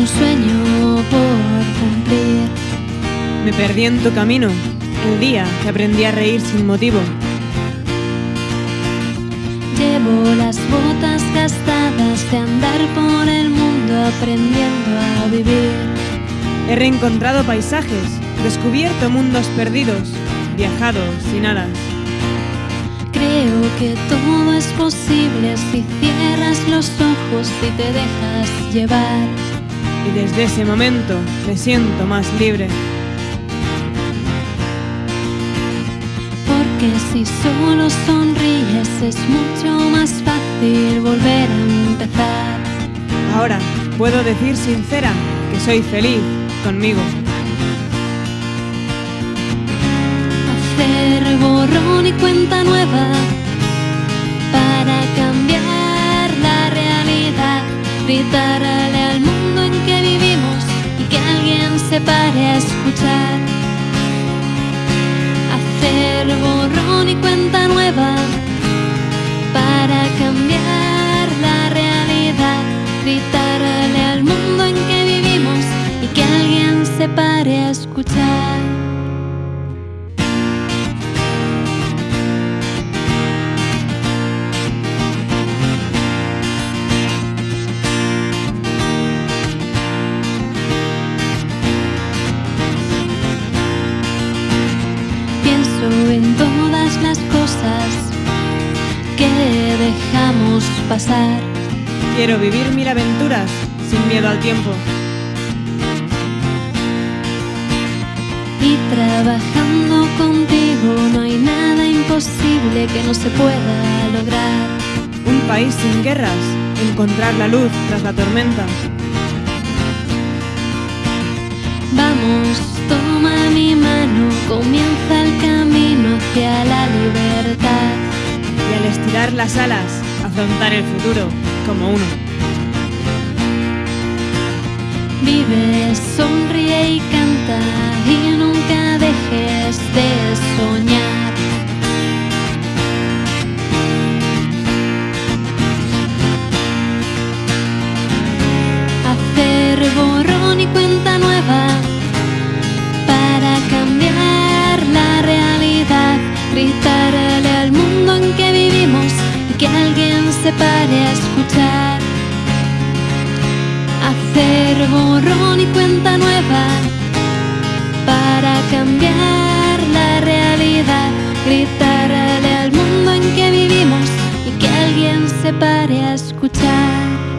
un sueño por cumplir. Me perdí en tu camino, el día que aprendí a reír sin motivo. Llevo las botas gastadas de andar por el mundo aprendiendo a vivir. He reencontrado paisajes, descubierto mundos perdidos, viajado sin alas. Creo que todo es posible si cierras los ojos y te dejas llevar. Y desde ese momento me siento más libre. Porque si solo sonríes es mucho más fácil volver a empezar. Ahora puedo decir sincera que soy feliz conmigo. Hacer borrón y cuenta nueva para cambiar la realidad. Gritarle al pare a escuchar. Hacer borrón y cuenta nueva en todas las cosas que dejamos pasar. Quiero vivir mil aventuras sin miedo al tiempo. Y trabajando contigo no hay nada imposible que no se pueda lograr. Un país sin guerras, encontrar la luz tras la tormenta. Vamos, toma mi mano, comienza el hacia la libertad. Y al estirar las alas, afrontar el futuro como uno. Vive, sonríe y canta Gritarle al mundo en que vivimos y que alguien se pare a escuchar hacer borrón y cuenta nueva para cambiar la realidad, gritarle al mundo en que vivimos y que alguien se pare a escuchar.